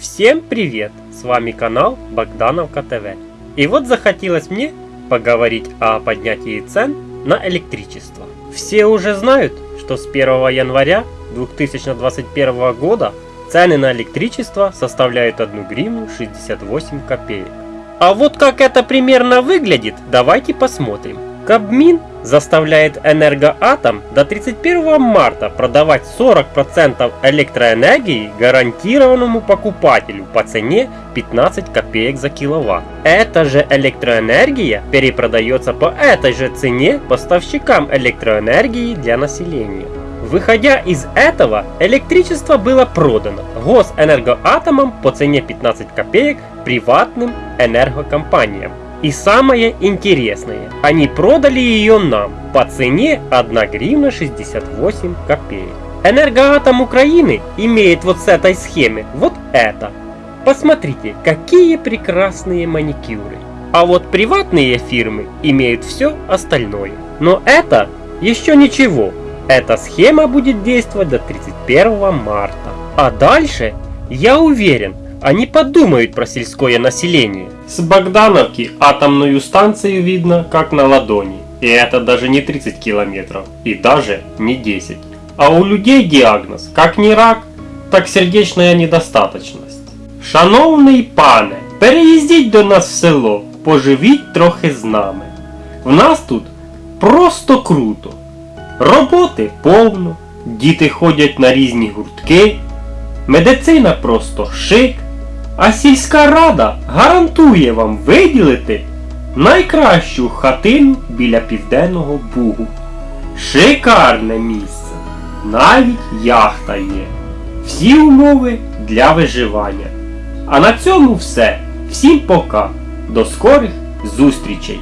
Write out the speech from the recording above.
Всем привет! С вами канал Богдановка ТВ. И вот захотелось мне поговорить о поднятии цен на электричество. Все уже знают, что с 1 января 2021 года цены на электричество составляют 1 гривну 68 копеек. А вот как это примерно выглядит, давайте посмотрим. Кабмин заставляет Энергоатом до 31 марта продавать 40% электроэнергии гарантированному покупателю по цене 15 копеек за киловатт. Эта же электроэнергия перепродается по этой же цене поставщикам электроэнергии для населения. Выходя из этого, электричество было продано Госэнергоатомом по цене 15 копеек приватным энергокомпаниям. И самое интересное, они продали ее нам по цене 1 гривна 68 копеек. Энергоатом Украины имеет вот с этой схемы вот это. Посмотрите, какие прекрасные маникюры. А вот приватные фирмы имеют все остальное. Но это еще ничего. Эта схема будет действовать до 31 марта. А дальше, я уверен, они подумают про сельское население. С Богдановки атомную станцию видно как на ладони. И это даже не 30 километров. И даже не 10. А у людей диагноз как не рак, так сердечная недостаточность. Шановний пане, переїздіть до нас в село, поживіть трохи з нами. В нас тут просто круто. Роботи повно, діти ходять на різні гуртки, медицина просто шик, А сільська рада гарантує вам виділити найкращу хатину біля Південного Бугу. Шикарне місце. Навіть яхта є. Всі умови для виживання. А на цьому все. Всім пока. До скорих зустрічей!